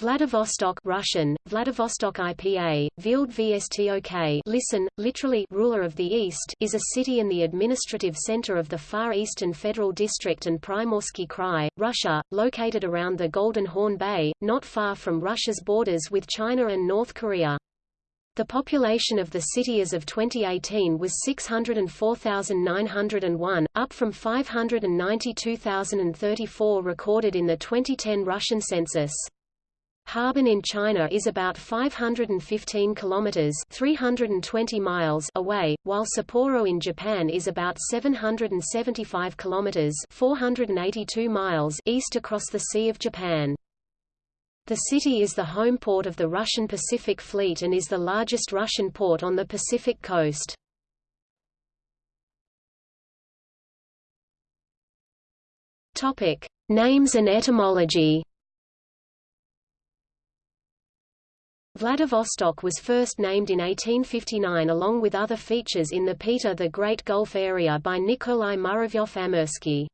Vladivostok Russian, Vladivostok IPA, Vild Vostok listen, literally ruler of the East is a city and the administrative center of the Far Eastern Federal District and Primorsky Krai, Russia, located around the Golden Horn Bay, not far from Russia's borders with China and North Korea. The population of the city as of 2018 was 604,901, up from 592,034 recorded in the 2010 Russian census. Harbin in China is about 515 kilometers (320 miles) away, while Sapporo in Japan is about 775 kilometers (482 miles) east across the Sea of Japan. The city is the home port of the Russian Pacific Fleet and is the largest Russian port on the Pacific coast. Topic: Names and etymology. Vladivostok was first named in 1859 along with other features in the Peter the Great Gulf area by Nikolai Muravyov-Amursky.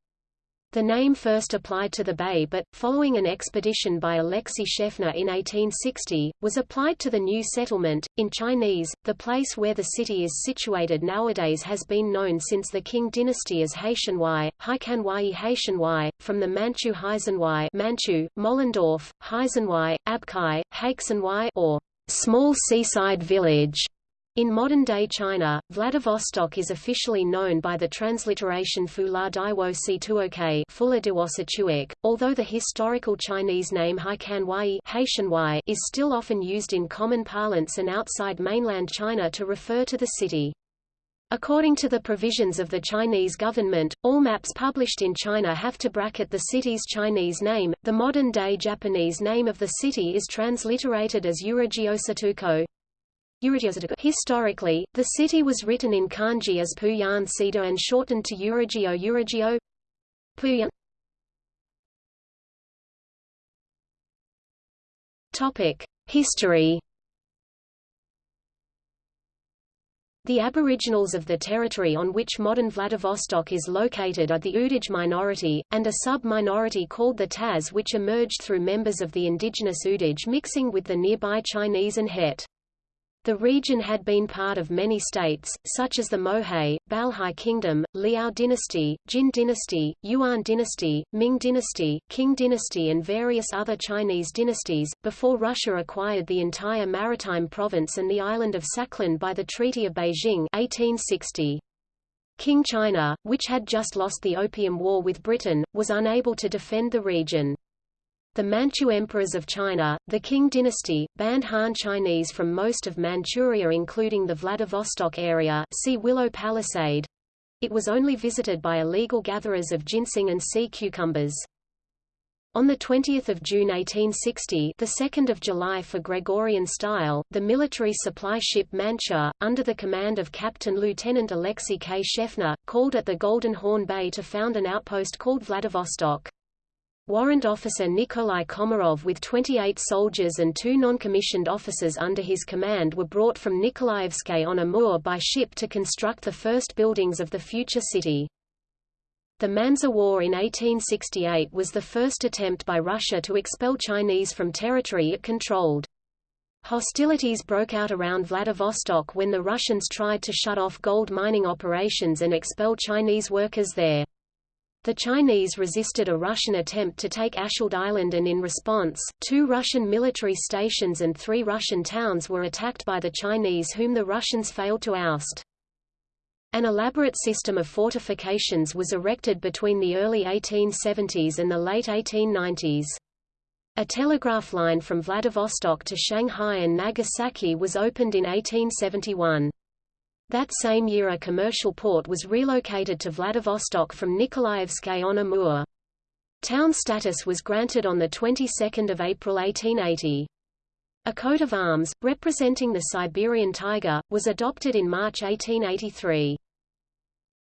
The name first applied to the bay but, following an expedition by Alexei Shefner in 1860, was applied to the new settlement. In Chinese, the place where the city is situated nowadays has been known since the Qing dynasty as Haishanwai, Haikanwai Haishanwai, from the Manchu Heisenwai Manchu, Mollendorf, Heisenwai, Abkai, Haixanwai or small seaside village. In modern-day China, Vladivostok is officially known by the transliteration Fula Daiwo Situoke Fula although the historical Chinese name Haikanwai is still often used in common parlance and outside mainland China to refer to the city. According to the provisions of the Chinese government, all maps published in China have to bracket the city's Chinese name. The modern-day Japanese name of the city is transliterated as Urajiosatuko. Historically, the city was written in kanji as Puyan Cedar and shortened to Uragio Uragio Puyan. History. The aboriginals of the territory on which modern Vladivostok is located are the Udage minority, and a sub-minority called the Taz which emerged through members of the indigenous Udage mixing with the nearby Chinese and Het. The region had been part of many states, such as the Mohe, Balhae Kingdom, Liao Dynasty, Jin Dynasty, Yuan Dynasty, Ming Dynasty, Qing Dynasty and various other Chinese dynasties, before Russia acquired the entire maritime province and the island of Sakhalin by the Treaty of Beijing 1860. King China, which had just lost the Opium War with Britain, was unable to defend the region. The Manchu emperors of China, the Qing dynasty, banned Han Chinese from most of Manchuria including the Vladivostok area see Willow Palisade. It was only visited by illegal gatherers of ginseng and sea cucumbers. On 20 June 1860 the 2nd of July for Gregorian style, the military supply ship Mancha, under the command of Captain Lieutenant Alexei K. Shefner, called at the Golden Horn Bay to found an outpost called Vladivostok. Warrant Officer Nikolai Komarov with 28 soldiers and two non-commissioned officers under his command were brought from Nikolaevsk on Amur by ship to construct the first buildings of the future city. The Manzha War in 1868 was the first attempt by Russia to expel Chinese from territory it controlled. Hostilities broke out around Vladivostok when the Russians tried to shut off gold mining operations and expel Chinese workers there. The Chinese resisted a Russian attempt to take Askold Island and in response, two Russian military stations and three Russian towns were attacked by the Chinese whom the Russians failed to oust. An elaborate system of fortifications was erected between the early 1870s and the late 1890s. A telegraph line from Vladivostok to Shanghai and Nagasaki was opened in 1871. That same year a commercial port was relocated to Vladivostok from Nikolaevsk on Amur. Town status was granted on the 22nd of April 1880. A coat of arms, representing the Siberian tiger, was adopted in March 1883.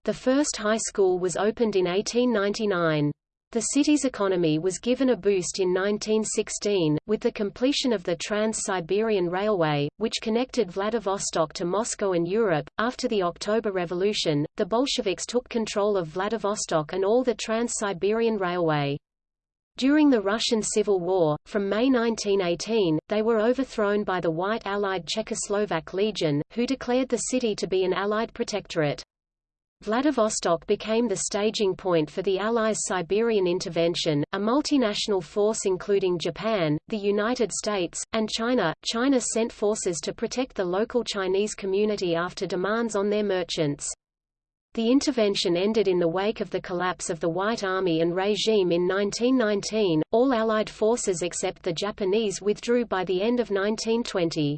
The first high school was opened in 1899. The city's economy was given a boost in 1916, with the completion of the Trans-Siberian Railway, which connected Vladivostok to Moscow and Europe. After the October Revolution, the Bolsheviks took control of Vladivostok and all the Trans-Siberian Railway. During the Russian Civil War, from May 1918, they were overthrown by the White Allied Czechoslovak Legion, who declared the city to be an Allied protectorate. Vladivostok became the staging point for the Allies' Siberian intervention, a multinational force including Japan, the United States, and China. China sent forces to protect the local Chinese community after demands on their merchants. The intervention ended in the wake of the collapse of the White Army and regime in 1919. All Allied forces except the Japanese withdrew by the end of 1920.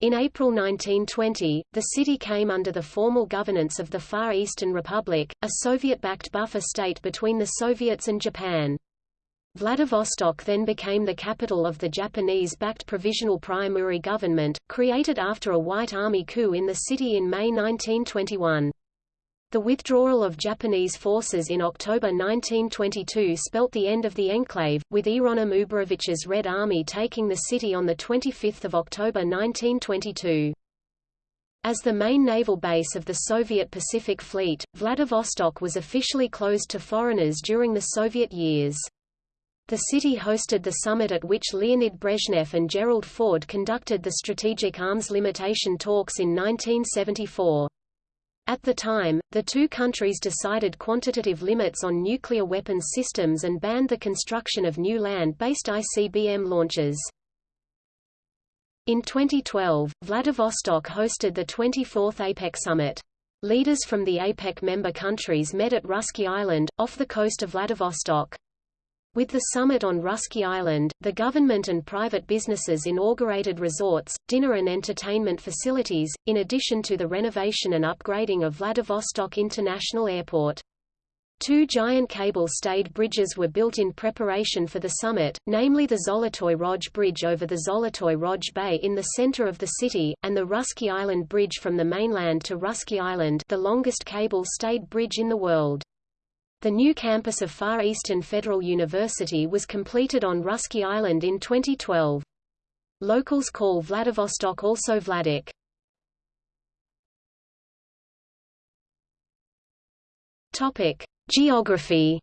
In April 1920, the city came under the formal governance of the Far Eastern Republic, a Soviet-backed buffer state between the Soviets and Japan. Vladivostok then became the capital of the Japanese-backed Provisional Priamurye Government, created after a White Army coup in the city in May 1921. The withdrawal of Japanese forces in October 1922 spelt the end of the enclave, with Hieronym Uborevich's Red Army taking the city on 25 October 1922. As the main naval base of the Soviet Pacific Fleet, Vladivostok was officially closed to foreigners during the Soviet years. The city hosted the summit at which Leonid Brezhnev and Gerald Ford conducted the strategic arms limitation talks in 1974. At the time, the two countries decided quantitative limits on nuclear weapons systems and banned the construction of new land-based ICBM launches. In 2012, Vladivostok hosted the 24th APEC summit. Leaders from the APEC member countries met at Russky Island, off the coast of Vladivostok. With the summit on Russky Island, the government and private businesses inaugurated resorts, dinner and entertainment facilities, in addition to the renovation and upgrading of Vladivostok International Airport. Two giant cable-stayed bridges were built in preparation for the summit, namely the Zolotoy Rog Bridge over the Zolotoy Rog Bay in the center of the city, and the Russky Island Bridge from the mainland to Russky Island the longest cable-stayed bridge in the world. The new campus of Far Eastern Federal University was completed on Russky Island in 2012. Locals call Vladivostok also Vladik. Topic: Geography.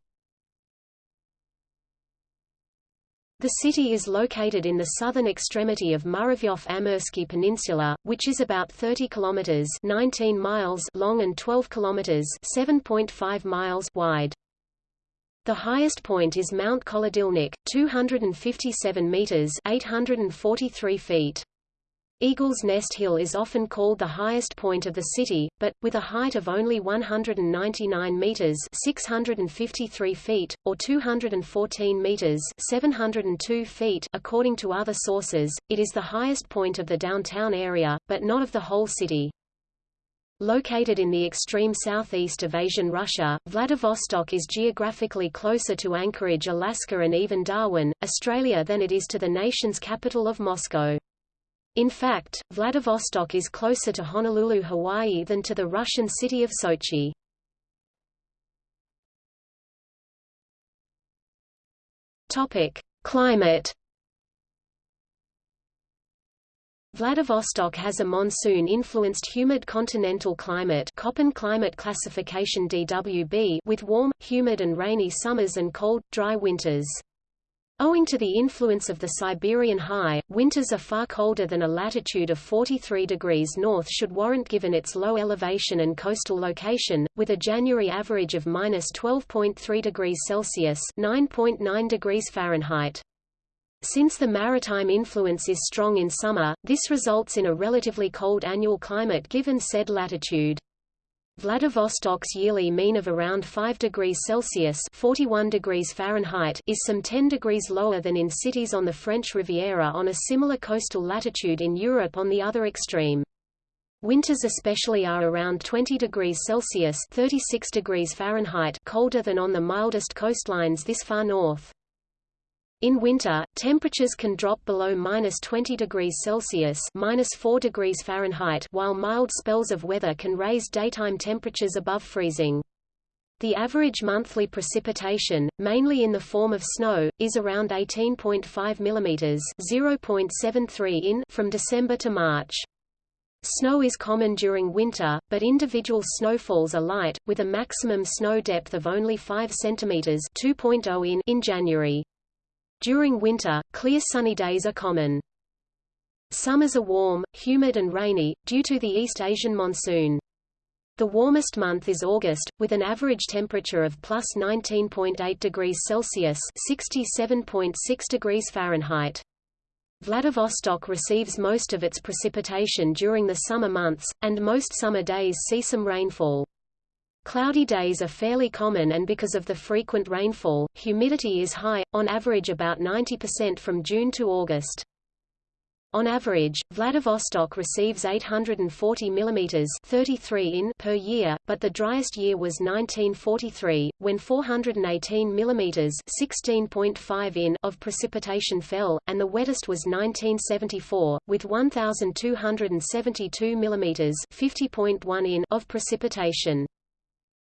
The city is located in the southern extremity of Muravyov-Amursky Peninsula, which is about 30 kilometers (19 miles) long and 12 kilometers (7.5 miles) wide. The highest point is Mount Kolodilnik, 257 meters (843 feet). Eagle's Nest Hill is often called the highest point of the city, but, with a height of only 199 meters 653 feet, or 214 meters 702 feet according to other sources, it is the highest point of the downtown area, but not of the whole city. Located in the extreme southeast of Asian Russia, Vladivostok is geographically closer to Anchorage, Alaska and even Darwin, Australia than it is to the nation's capital of Moscow. In fact, Vladivostok is closer to Honolulu, Hawaii than to the Russian city of Sochi. Topic: Climate. Vladivostok has a monsoon-influenced humid continental climate Köppen climate classification DWB with warm, humid and rainy summers and cold, dry winters. Owing to the influence of the Siberian high, winters are far colder than a latitude of 43 degrees north should warrant given its low elevation and coastal location, with a January average of minus 12.3 degrees Celsius (9.9 degrees Fahrenheit). Since the maritime influence is strong in summer, this results in a relatively cold annual climate given said latitude. Vladivostok's yearly mean of around 5 degrees Celsius 41 degrees Fahrenheit is some 10 degrees lower than in cities on the French Riviera on a similar coastal latitude in Europe on the other extreme. Winters especially are around 20 degrees Celsius 36 degrees Fahrenheit colder than on the mildest coastlines this far north. In winter, temperatures can drop below minus 20 degrees Celsius minus 4 degrees Fahrenheit while mild spells of weather can raise daytime temperatures above freezing. The average monthly precipitation, mainly in the form of snow, is around 18.5 mm 0.73 in from December to March. Snow is common during winter, but individual snowfalls are light, with a maximum snow depth of only 5 cm 2.0 in in January. During winter, clear sunny days are common. Summers are warm, humid and rainy, due to the East Asian monsoon. The warmest month is August, with an average temperature of plus 19.8 degrees Celsius (67.6 degrees Fahrenheit). Vladivostok receives most of its precipitation during the summer months, and most summer days see some rainfall. Cloudy days are fairly common and because of the frequent rainfall, humidity is high, on average about 90% from June to August. On average, Vladivostok receives 840 mm 33 in per year, but the driest year was 1943, when 418 mm 16.5 in of precipitation fell, and the wettest was 1974, with 1,272 mm 50.1 in of precipitation.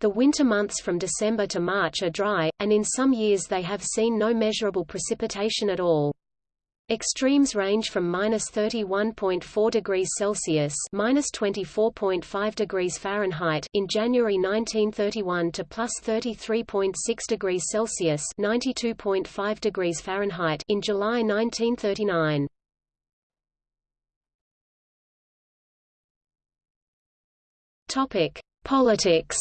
The winter months from December to March are dry, and in some years they have seen no measurable precipitation at all. Extremes range from minus 31.4 degrees Celsius minus 24.5 degrees Fahrenheit in January 1931 to plus 33.6 degrees Celsius 92.5 degrees Fahrenheit in July 1939. Topic: Politics.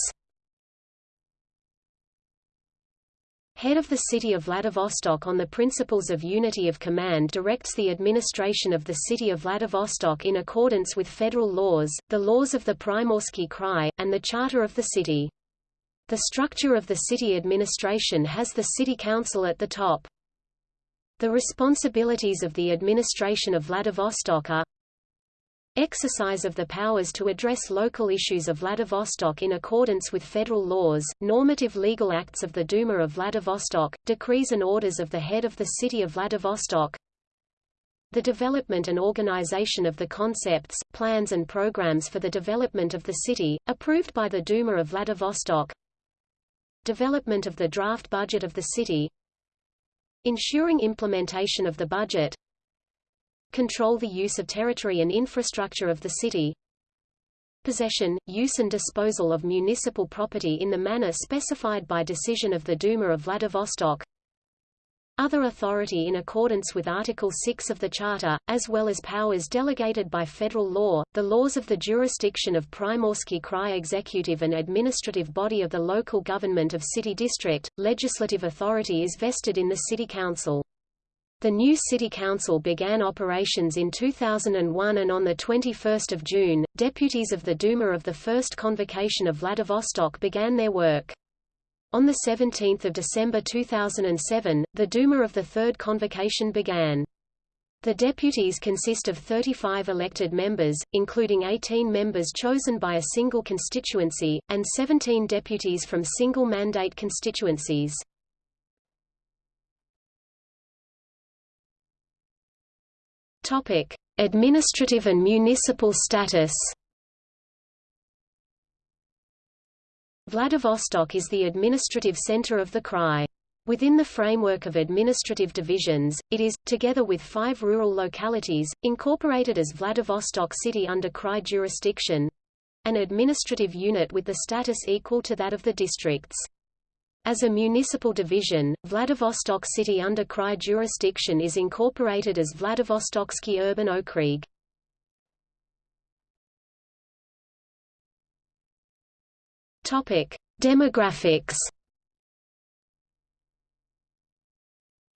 Head of the city of Vladivostok on the principles of unity of command directs the administration of the city of Vladivostok in accordance with federal laws, the laws of the Primorsky Krai, and the charter of the city. The structure of the city administration has the city council at the top. The responsibilities of the administration of Vladivostok are Exercise of the powers to address local issues of Vladivostok in accordance with federal laws, normative legal acts of the Duma of Vladivostok, decrees and orders of the head of the city of Vladivostok, the development and organization of the concepts, plans and programs for the development of the city, approved by the Duma of Vladivostok. Development of the draft budget of the city. Ensuring implementation of the budget control the use of territory and infrastructure of the city, possession, use and disposal of municipal property in the manner specified by decision of the Duma of Vladivostok, other authority in accordance with Article 6 of the Charter, as well as powers delegated by federal law, the laws of the jurisdiction of Primorsky Krai executive and administrative body of the local government of city district, legislative authority is vested in the city council. The new city council began operations in 2001 and on 21 June, deputies of the Duma of the First Convocation of Vladivostok began their work. On 17 December 2007, the Duma of the Third Convocation began. The deputies consist of 35 elected members, including 18 members chosen by a single constituency, and 17 deputies from single-mandate constituencies. Topic: Administrative and municipal status. Vladivostok is the administrative center of the Krai. Within the framework of administrative divisions, it is, together with five rural localities, incorporated as Vladivostok City under Krai jurisdiction—an administrative unit with the status equal to that of the districts. As a municipal division, Vladivostok city under Krai jurisdiction is incorporated as Vladivostoksky urban okrug. Demographics.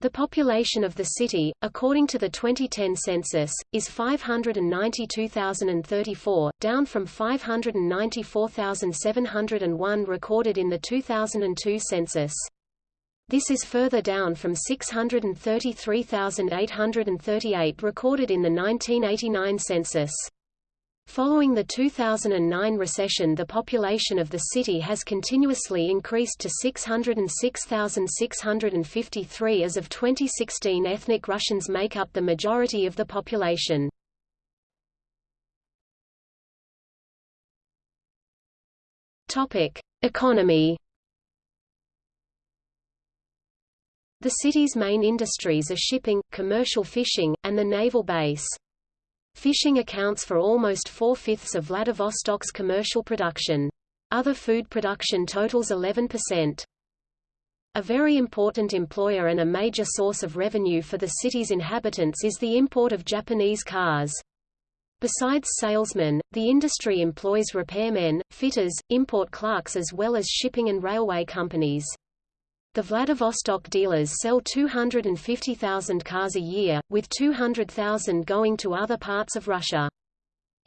The population of the city, according to the 2010 census, is 592,034, down from 594,701 recorded in the 2002 census. This is further down from 633,838 recorded in the 1989 census. Following the 2009 recession the population of the city has continuously increased to 606,653 as of 2016 ethnic Russians make up the majority of the population. Economy The city's main industries are shipping, commercial fishing, and the naval base. Fishing accounts for almost four-fifths of Vladivostok's commercial production. Other food production totals 11%. A very important employer and a major source of revenue for the city's inhabitants is the import of Japanese cars. Besides salesmen, the industry employs repairmen, fitters, import clerks as well as shipping and railway companies. The Vladivostok dealers sell 250,000 cars a year, with 200,000 going to other parts of Russia.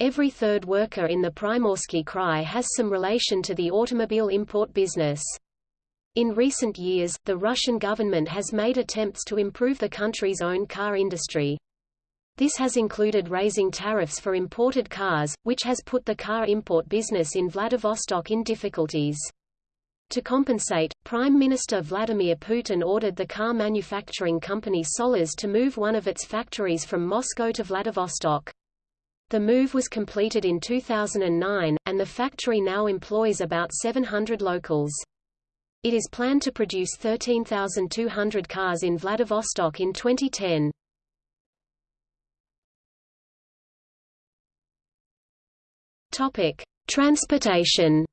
Every third worker in the Primorsky Krai has some relation to the automobile import business. In recent years, the Russian government has made attempts to improve the country's own car industry. This has included raising tariffs for imported cars, which has put the car import business in Vladivostok in difficulties. To compensate, Prime Minister Vladimir Putin ordered the car manufacturing company Sollers to move one of its factories from Moscow to Vladivostok. The move was completed in 2009, and the factory now employs about 700 locals. It is planned to produce 13,200 cars in Vladivostok in 2010. Topic: Transportation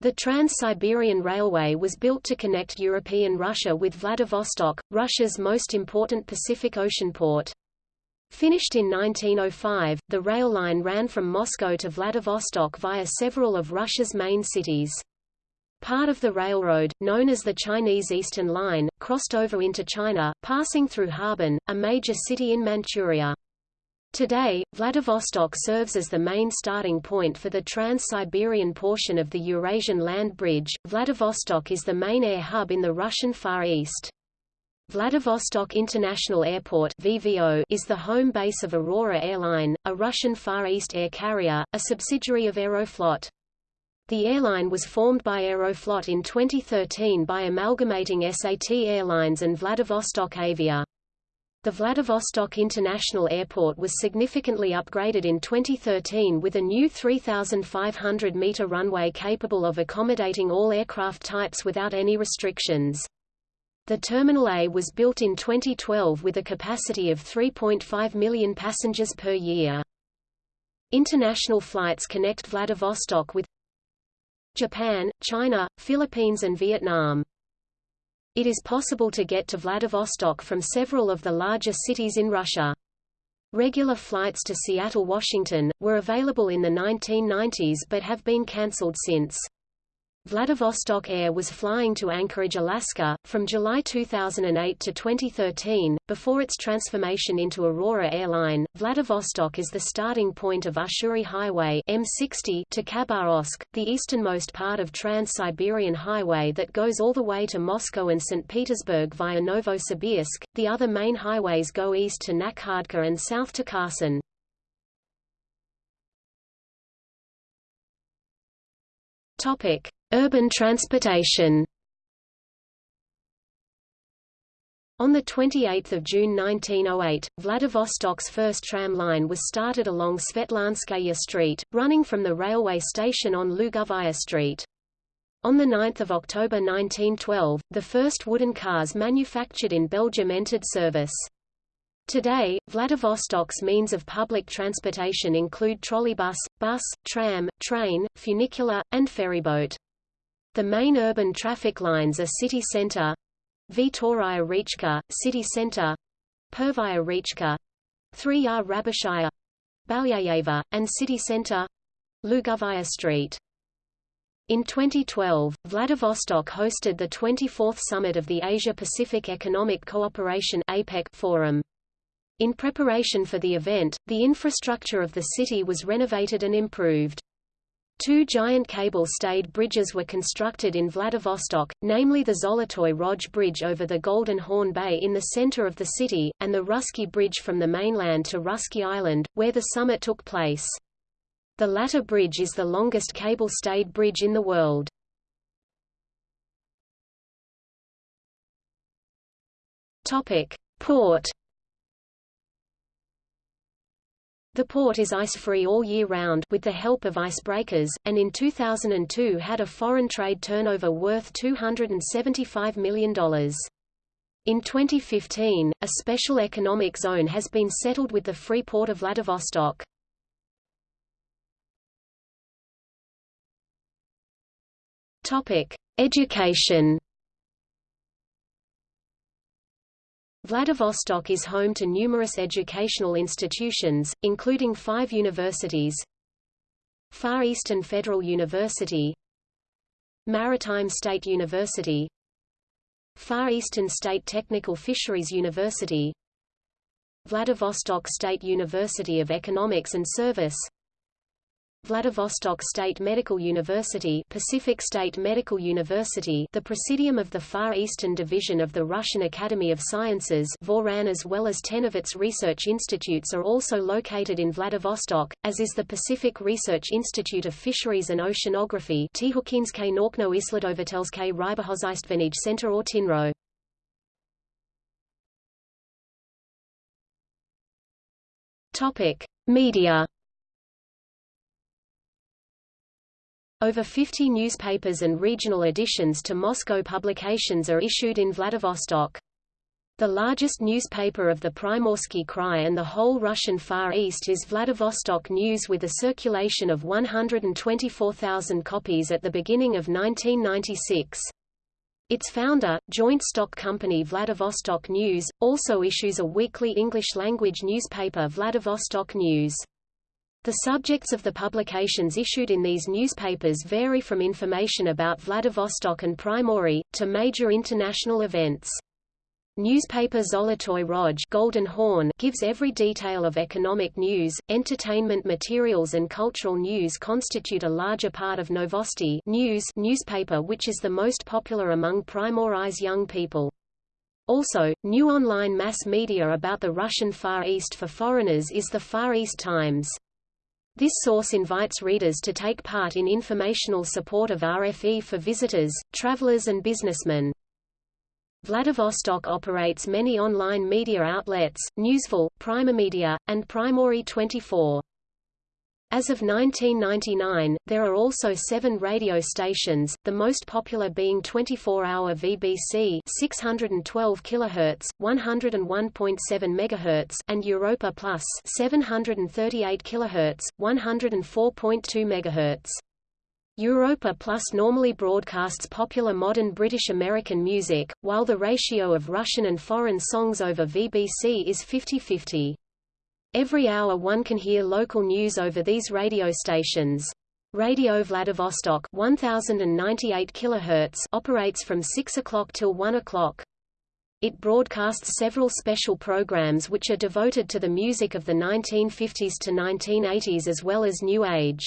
The Trans-Siberian Railway was built to connect European Russia with Vladivostok, Russia's most important Pacific Ocean port. Finished in 1905, the rail line ran from Moscow to Vladivostok via several of Russia's main cities. Part of the railroad, known as the Chinese Eastern Line, crossed over into China, passing through Harbin, a major city in Manchuria. Today, Vladivostok serves as the main starting point for the Trans-Siberian portion of the Eurasian Land Bridge. Vladivostok is the main air hub in the Russian Far East. Vladivostok International Airport VVO is the home base of Aurora Airline, a Russian Far East air carrier, a subsidiary of Aeroflot. The airline was formed by Aeroflot in 2013 by amalgamating SAT Airlines and Vladivostok Avia. The Vladivostok International Airport was significantly upgraded in 2013 with a new 3,500-meter runway capable of accommodating all aircraft types without any restrictions. The Terminal A was built in 2012 with a capacity of 3.5 million passengers per year. International flights connect Vladivostok with Japan, China, Philippines and Vietnam. It is possible to get to Vladivostok from several of the larger cities in Russia. Regular flights to Seattle, Washington, were available in the 1990s but have been cancelled since. Vladivostok Air was flying to Anchorage, Alaska, from July 2008 to 2013. Before its transformation into Aurora Airline, Vladivostok is the starting point of Ussuri Highway M60 to Khabarovsk, the easternmost part of Trans-Siberian Highway that goes all the way to Moscow and St. Petersburg via Novosibirsk. The other main highways go east to Nakhodka and south to Khasan. Topic: Urban transportation On 28 June 1908, Vladivostok's first tram line was started along Svetlanskaya Street, running from the railway station on Lugovaya Street. On 9 October 1912, the first wooden cars manufactured in Belgium entered service. Today, Vladivostok's means of public transportation include trolleybus, bus, tram, train, funicular, and ferryboat. The main urban traffic lines are City Center, Vtoraya Rechka, City Center, Pervaya Rechka, 3R Rabashaya, Balyayeva, and City Center, Lugovaya Street. In 2012, Vladivostok hosted the 24th summit of the Asia-Pacific Economic Cooperation APEC Forum. In preparation for the event, the infrastructure of the city was renovated and improved. Two giant cable-stayed bridges were constructed in Vladivostok, namely the Zolotoy Rog Bridge over the Golden Horn Bay in the center of the city, and the Russky Bridge from the mainland to Russky Island, where the summit took place. The latter bridge is the longest cable-stayed bridge in the world. Port The port is ice-free all year round with the help of icebreakers, and in 2002 had a foreign trade turnover worth $275 million. In 2015, a special economic zone has been settled with the free port of Vladivostok. Topic: Education. Vladivostok is home to numerous educational institutions, including five universities Far Eastern Federal University Maritime State University Far Eastern State Technical Fisheries University Vladivostok State University of Economics and Service Vladivostok State Medical University Pacific State Medical University the Presidium of the Far Eastern Division of the Russian Academy of Sciences Voran as well as ten of its research institutes are also located in Vladivostok, as is the Pacific Research Institute of Fisheries and Oceanography Tihukinske Naukno Isledovatelske Rybohozystvenij Center or TINRO. Media Over 50 newspapers and regional editions to Moscow publications are issued in Vladivostok. The largest newspaper of the Primorsky Krai and the whole Russian Far East is Vladivostok News with a circulation of 124,000 copies at the beginning of 1996. Its founder, joint stock company Vladivostok News, also issues a weekly English-language newspaper Vladivostok News. The subjects of the publications issued in these newspapers vary from information about Vladivostok and Primory, to major international events. Newspaper Zolotoy Rog Golden Horn gives every detail of economic news, entertainment materials and cultural news constitute a larger part of Novosti news newspaper which is the most popular among Primory's young people. Also, new online mass media about the Russian Far East for foreigners is the Far East Times. This source invites readers to take part in informational support of RFE for visitors, travelers and businessmen. Vladivostok operates many online media outlets, Newsful, Primomedia, and Primory 24. As of 1999, there are also seven radio stations, the most popular being 24-hour VBC 612 kHz, 101.7 MHz, and Europa Plus 738 kHz, 104.2 MHz. Europa Plus normally broadcasts popular modern British American music, while the ratio of Russian and foreign songs over VBC is 50-50. Every hour one can hear local news over these radio stations. Radio Vladivostok 1098 kHz operates from 6 o'clock till 1 o'clock. It broadcasts several special programs which are devoted to the music of the 1950s to 1980s as well as New Age.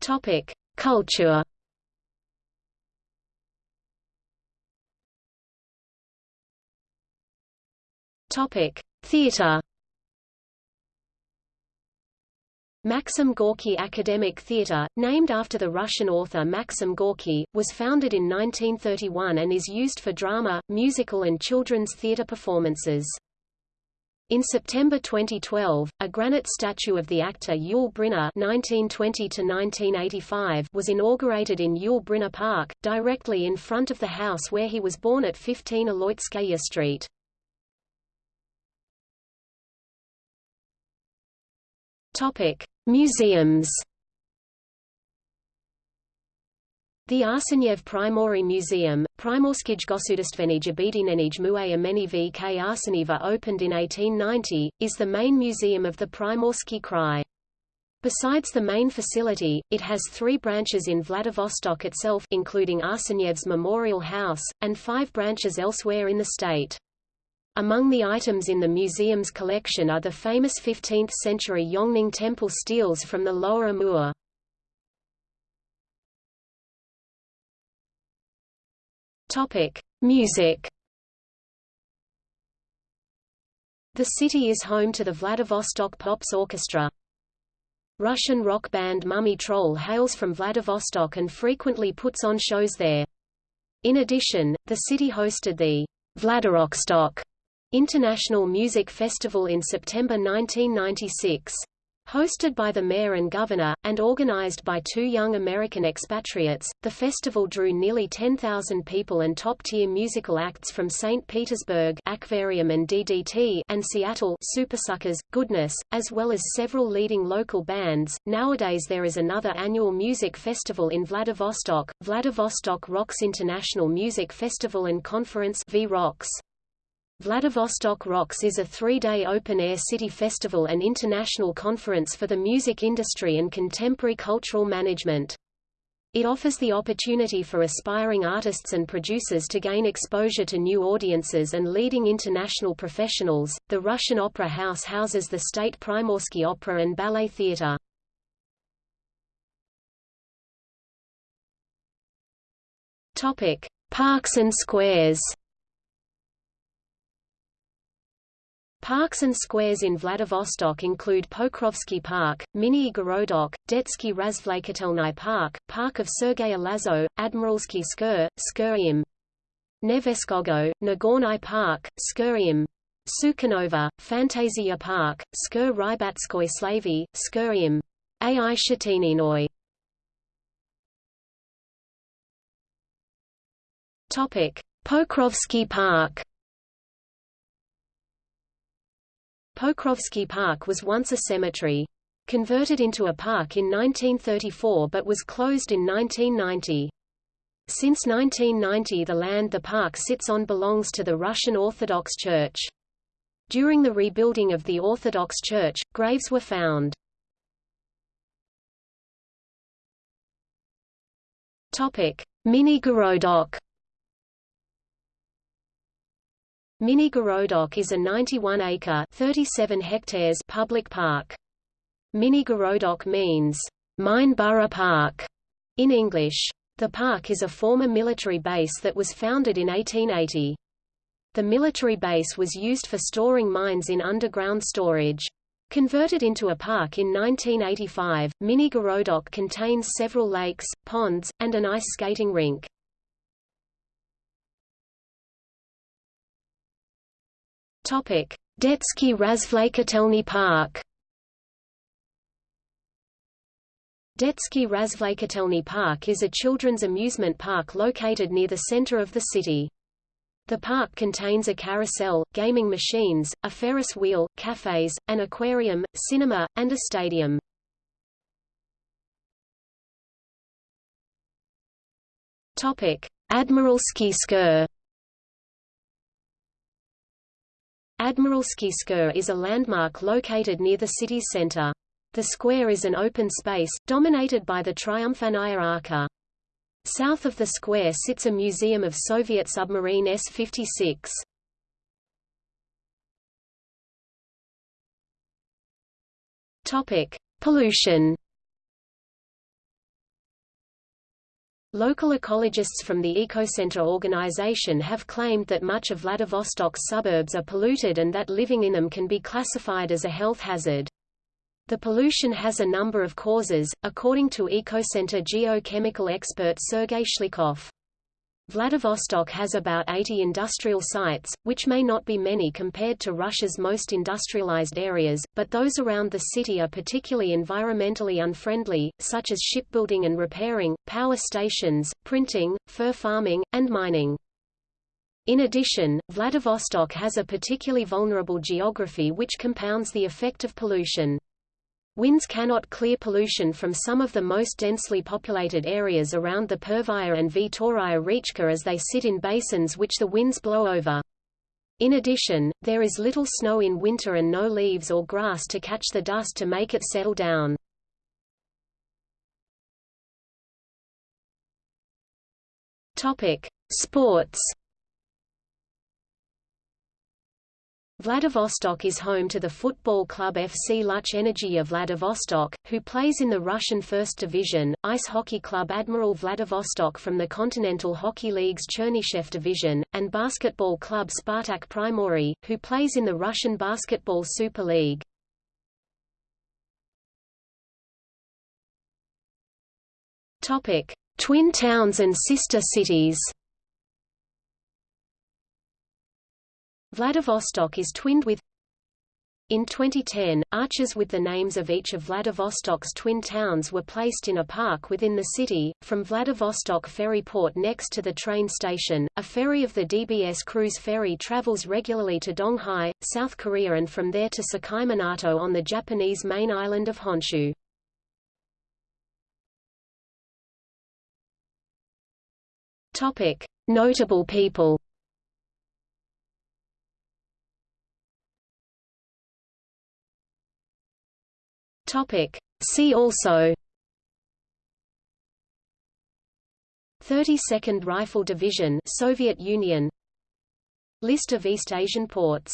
Topic: Culture Topic: Theater. Maxim Gorky Academic Theatre, named after the Russian author Maxim Gorky, was founded in 1931 and is used for drama, musical and children's theatre performances. In September 2012, a granite statue of the actor Yul Brynner (1920–1985) was inaugurated in Yul Brynner Park, directly in front of the house where he was born at 15 Aleutskaya Street. Topic: Museums. The Arsenyev Primory Museum, Primorskij Gosudastvenij Obedinenij Muay v k Arseneva opened in 1890, is the main museum of the Primorsky Krai. Besides the main facility, it has three branches in Vladivostok itself including Arsenyev's Memorial House, and five branches elsewhere in the state. Among the items in the museum's collection are the famous 15th-century Yongning temple steles from the Lower Amur. Topic: Music. The city is home to the Vladivostok Pops Orchestra. Russian rock band Mummy Troll hails from Vladivostok and frequently puts on shows there. In addition, the city hosted the Vladirokstok International Music Festival in September 1996. Hosted by the mayor and governor, and organized by two young American expatriates, the festival drew nearly 10,000 people and top-tier musical acts from St. Petersburg Aquarium and DDT and Seattle Supersuckers, Goodness, as well as several leading local bands. Nowadays there is another annual music festival in Vladivostok, Vladivostok Rocks International Music Festival and Conference V-Rocks. Vladivostok Rocks is a three-day open-air city festival and international conference for the music industry and contemporary cultural management. It offers the opportunity for aspiring artists and producers to gain exposure to new audiences and leading international professionals. The Russian Opera House houses the State Primorsky Opera and Ballet Theatre. Topic: Parks and squares. Parks and squares in Vladivostok include Pokrovsky Park, Mini Gorodok, Detsky Razvlekatelny Park, Park of Sergei Lazo, Admiralsky Skur, Skurium, Neveskogo, Nagorny Park, Skurium, Sukhanova, Fantasia Park, Skur Rybatskoy Slavy, Skurium, Ai Shatininoy. Topic: Pokrovsky Park Pokrovsky Park was once a cemetery. Converted into a park in 1934 but was closed in 1990. Since 1990 the land the park sits on belongs to the Russian Orthodox Church. During the rebuilding of the Orthodox Church, graves were found. Mini Gorodok Mini Gorodok is a 91-acre (37 hectares) public park. Mini Gorodok means mine borough park in English. The park is a former military base that was founded in 1880. The military base was used for storing mines in underground storage. Converted into a park in 1985, Mini Gorodok contains several lakes, ponds, and an ice skating rink. Detsky Razvlekatelny Park Detsky Razvlekatelny Park is a children's amusement park located near the center of the city. The park contains a carousel, gaming machines, a Ferris wheel, cafes, an aquarium, cinema, and a stadium. Admiralsky Skver Admiralsky Skver is a landmark located near the city's center. The square is an open space, dominated by the Triumphannaya Arka. South of the square sits a museum of Soviet submarine S-56. Pollution Local ecologists from the Ecocenter organization have claimed that much of Vladivostok's suburbs are polluted and that living in them can be classified as a health hazard. The pollution has a number of causes, according to Ecocenter geochemical expert Sergei Shlikov. Vladivostok has about 80 industrial sites, which may not be many compared to Russia's most industrialized areas, but those around the city are particularly environmentally unfriendly, such as shipbuilding and repairing, power stations, printing, fur farming, and mining. In addition, Vladivostok has a particularly vulnerable geography which compounds the effect of pollution. Winds cannot clear pollution from some of the most densely populated areas around the Pervaya and Vtoraya Rechka as they sit in basins which the winds blow over. In addition, there is little snow in winter and no leaves or grass to catch the dust to make it settle down. Sports Vladivostok is home to the football club FC Luch Energy of Vladivostok, who plays in the Russian First Division, ice hockey club Admiral Vladivostok from the Continental Hockey League's Chernyshev Division, and basketball club Spartak Primory, who plays in the Russian Basketball Super League. Twin towns and sister cities Vladivostok is twinned with In 2010, arches with the names of each of Vladivostok's twin towns were placed in a park within the city. From Vladivostok ferry port next to the train station, a ferry of the DBS Cruise Ferry travels regularly to Donghae, South Korea and from there to Sakai Minato on the Japanese main island of Honshu. Topic: Notable people. Topic. See also. 32nd Rifle Division Soviet Union. List of East Asian ports